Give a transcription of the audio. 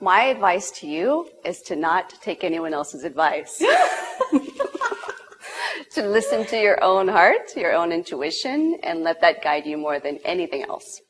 My advice to you is to not take anyone else's advice. to listen to your own heart, your own intuition, and let that guide you more than anything else.